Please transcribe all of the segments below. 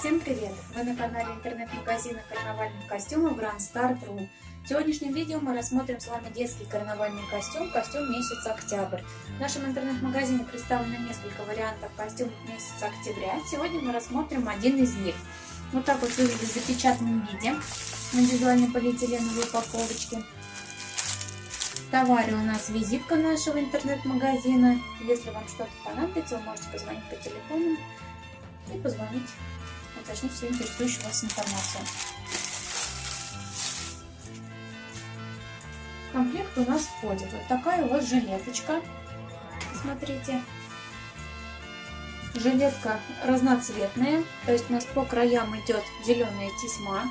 Всем привет! Вы на канале интернет-магазина карнавальных костюмов Grand Star.ru. В сегодняшнем видео мы рассмотрим с вами детский карнавальный костюм, костюм месяца октябрь. В нашем интернет-магазине представлено несколько вариантов костюмов месяца октября. Сегодня мы рассмотрим один из них. Вот так вот выглядит в запечатанном виде на индивидуальной полиэтиленовой упаковочке. В товаре у нас визитка нашего интернет-магазина. Если вам что-то понадобится, вы можете позвонить по телефону и позвонить, уточнить всю интересующую вас информацию. В комплект у нас входит вот такая вот жилеточка. Смотрите. Жилетка разноцветная, то есть у нас по краям идет зеленая тесьма.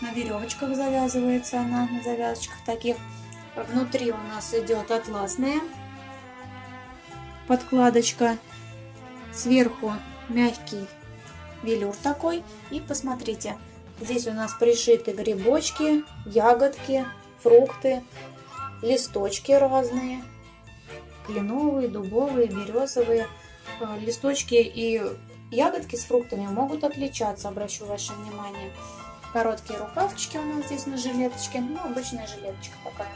На веревочках завязывается она, на завязочках таких. Внутри у нас идет атласная подкладочка. Сверху мягкий велюр такой. И посмотрите, здесь у нас пришиты грибочки, ягодки, фрукты, листочки разные. Кленовые, дубовые, березовые. Э, листочки и ягодки с фруктами могут отличаться, обращу ваше внимание. Короткие рукавчики у нас здесь на жилеточке. Ну, обычная жилеточка такая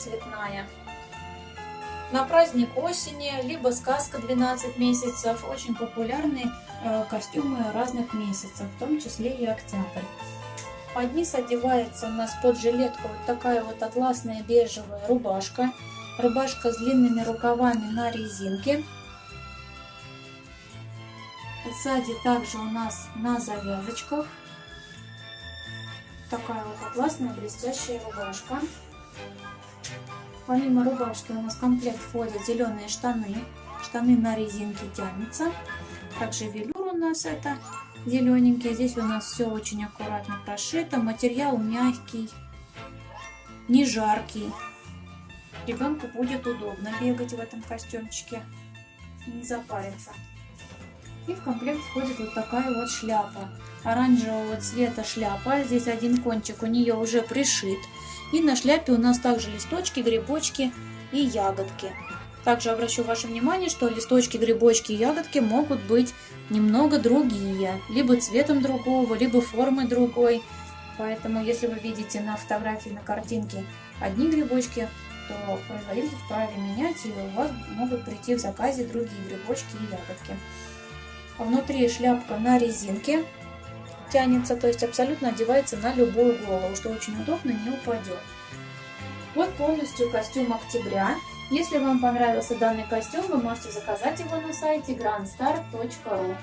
цветная. На праздник осени, либо сказка 12 месяцев. Очень популярные э, костюмы разных месяцев, в том числе и октябрь. Под низ одевается у нас под жилетку вот такая вот атласная бежевая рубашка. Рубашка с длинными рукавами на резинке. Сзади также у нас на завязочках. Такая вот атласная блестящая рубашка. Помимо рубашки у нас комплект входят зеленые штаны. Штаны на резинке тянутся. Также велюр у нас это зелененький. Здесь у нас все очень аккуратно прошито. Материал мягкий, не жаркий. Ребенку будет удобно бегать в этом костюмчике, не запариться. И в комплект входит вот такая вот шляпа. Оранжевого цвета шляпа. Здесь один кончик у нее уже пришит. И на шляпе у нас также листочки, грибочки и ягодки. Также обращу ваше внимание, что листочки, грибочки и ягодки могут быть немного другие. Либо цветом другого, либо формой другой. Поэтому, если вы видите на фотографии, на картинке одни грибочки, то производитель вправе менять, и у вас могут прийти в заказе другие грибочки и ягодки. Внутри шляпка на резинке тянется, то есть абсолютно одевается на любую голову, что очень удобно, не упадет. Вот полностью костюм октября. Если вам понравился данный костюм, вы можете заказать его на сайте grandstar.ru.